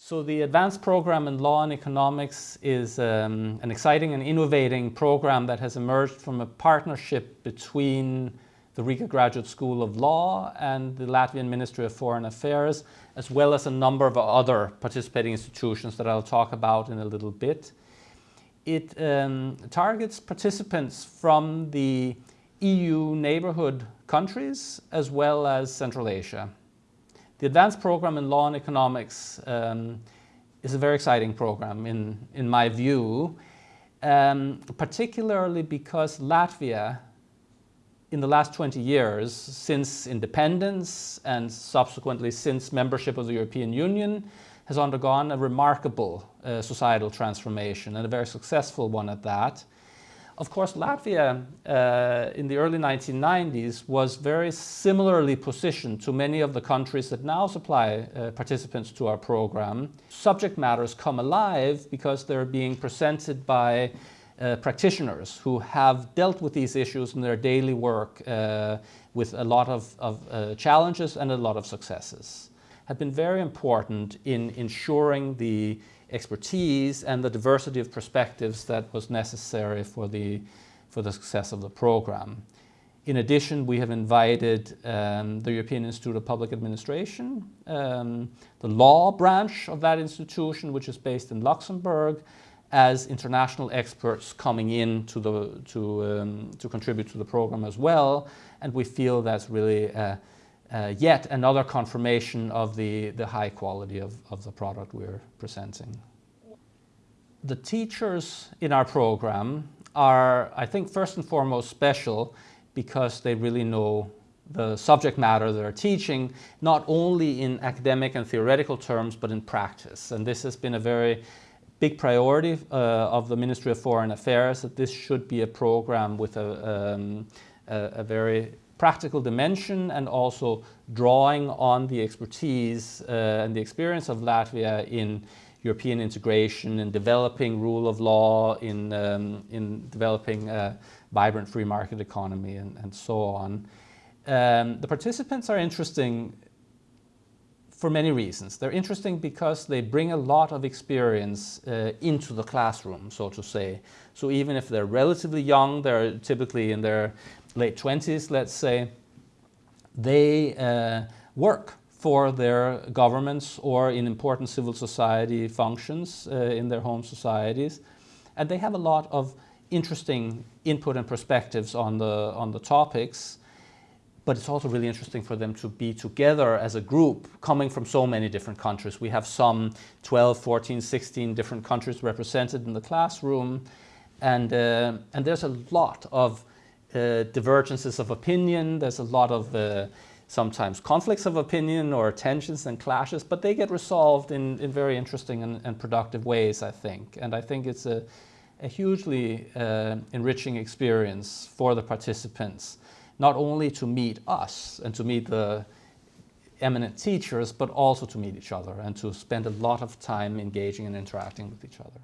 So the advanced program in law and economics is um, an exciting and innovating program that has emerged from a partnership between the Riga Graduate School of Law and the Latvian Ministry of Foreign Affairs, as well as a number of other participating institutions that I'll talk about in a little bit. It um, targets participants from the EU neighborhood countries as well as Central Asia. The advanced program in law and economics um, is a very exciting program in, in my view, um, particularly because Latvia in the last 20 years, since independence and subsequently since membership of the European Union, has undergone a remarkable uh, societal transformation and a very successful one at that. Of course, Latvia uh, in the early 1990s was very similarly positioned to many of the countries that now supply uh, participants to our program. Subject matters come alive because they're being presented by uh, practitioners who have dealt with these issues in their daily work uh, with a lot of, of uh, challenges and a lot of successes have been very important in ensuring the expertise and the diversity of perspectives that was necessary for the, for the success of the program. In addition, we have invited um, the European Institute of Public Administration, um, the law branch of that institution, which is based in Luxembourg, as international experts coming in to, the, to, um, to contribute to the program as well. And we feel that's really uh, uh, yet another confirmation of the, the high quality of, of the product we're presenting. The teachers in our program are, I think, first and foremost special because they really know the subject matter they're teaching, not only in academic and theoretical terms, but in practice. And this has been a very big priority uh, of the Ministry of Foreign Affairs, that this should be a program with a, um, a, a very practical dimension and also drawing on the expertise uh, and the experience of Latvia in European integration, in developing rule of law, in, um, in developing a vibrant free market economy and, and so on. Um, the participants are interesting for many reasons. They're interesting because they bring a lot of experience uh, into the classroom, so to say. So even if they're relatively young, they're typically in their late 20s, let's say, they uh, work for their governments or in important civil society functions uh, in their home societies. And they have a lot of interesting input and perspectives on the, on the topics. But it's also really interesting for them to be together as a group coming from so many different countries. We have some 12, 14, 16 different countries represented in the classroom. And, uh, and there's a lot of uh, divergences of opinion. There's a lot of uh, sometimes conflicts of opinion or tensions and clashes, but they get resolved in, in very interesting and, and productive ways, I think. And I think it's a, a hugely uh, enriching experience for the participants, not only to meet us and to meet the eminent teachers, but also to meet each other and to spend a lot of time engaging and interacting with each other.